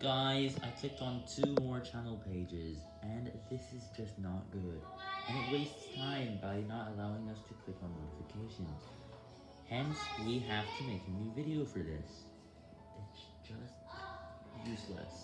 Guys, I clicked on two more channel pages, and this is just not good, and it wastes time by not allowing us to click on notifications. Hence, we have to make a new video for this. It's just useless.